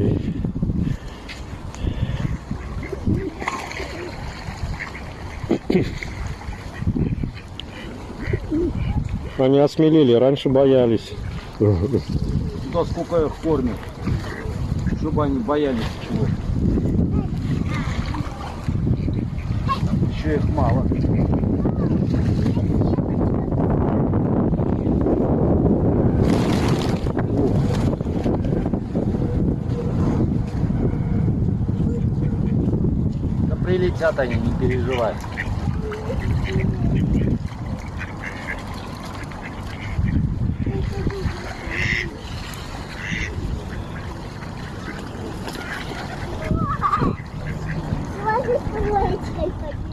рублей. Они осмелили, раньше боялись. Да сколько их кормят, чтобы они боялись чего. Еще их мало. прилетят они, не переживай. Смотри, с